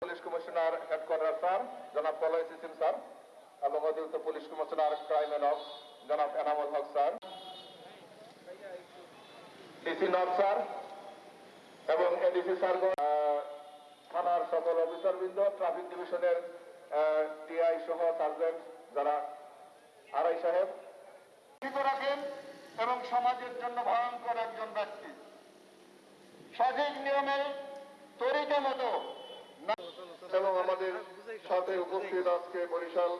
Police commissioner headquarter sir, জনাব তলয় সিসিম sir এবং অতিরিক্ত police commissioner crime and of জনাব Enamul Haque sir, DC north sir এবং ADC sir থানার সকল অফিসারবৃন্দ, ট্রাফিক ডিভিশনের টিআই সহ সার্জেন্ট যারা আড়াই সাহেব। রাখেন এবং সমাজের জন্য ভয়ঙ্কর একজন ব্যক্তি। সঠিক নিয়মে তরিকা মতো এবং আমাদের সাথে উপস্থিত আজকে বরিশাল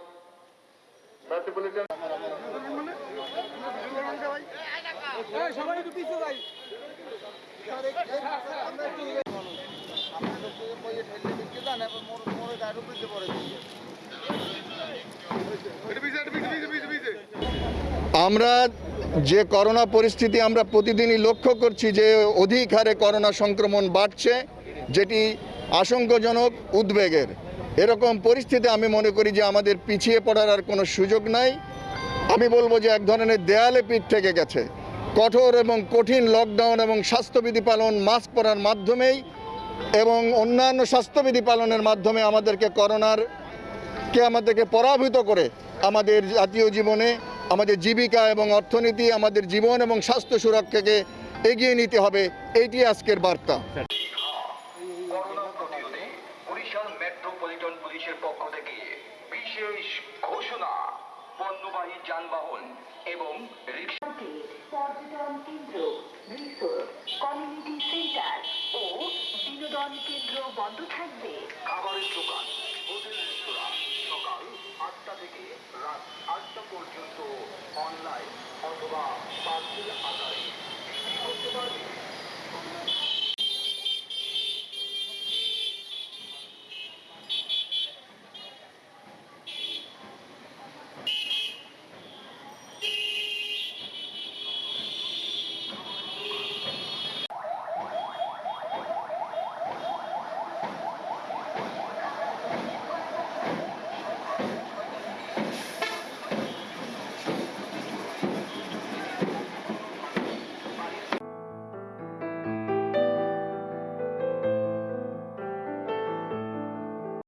মেট্রোপলিটন সবাই একটু পিছিয়ে যাই আমরা যে করোনা পরিস্থিতি আমরা প্রতিদিনই লক্ষ্য করছি যে অধিক হারে করোনা সংক্রমণ বাড়ছে, যেটি আশঙ্কাজনক, উদ্বেগের। এরকম পরিস্থিতি আমি মনে করি যে আমাদের পিছিয়ে পড়ার আর কোনো সুযোগ নাই। আমি বলব যে এক ধরনের দেয়ালে পিঠ থেকে গেছে। কঠোর এবং কঠিন লকডাউন এবং স্বাস্থ্যবিধি পালন মাস্ক পরার মাধ্যমেই এবং অন্যান্য স্বাস্থ্যবিধি পালনের মাধ্যমে আমাদেরকে করোনার কে আমাদেরকে পরাভূত করে আমাদের জাতীয় জীবনে আমাদের জীবিকা এবং অর্থনীতি আমাদের জীবন এবং স্বাস্থ্য সুরক্ষাকে এগিয়ে নিতে হবে এইটি আজকের বার্তা। করোনা প্রতিরোধে বরিশাল মেট্রোপলিটন পুলিশের পক্ষ থেকে বিশেষ ঘোষণা পণ্যবাহী যানবাহন এবং পর্যটন কেন্দ্র রিসোর্ট কমিউনিটি সেন্টার ও বিনোদন কেন্দ্র বন্ধ থাকবে। খাবারের দোকান অনলাইন অথবা পার্সেল আকারে করতে পারবে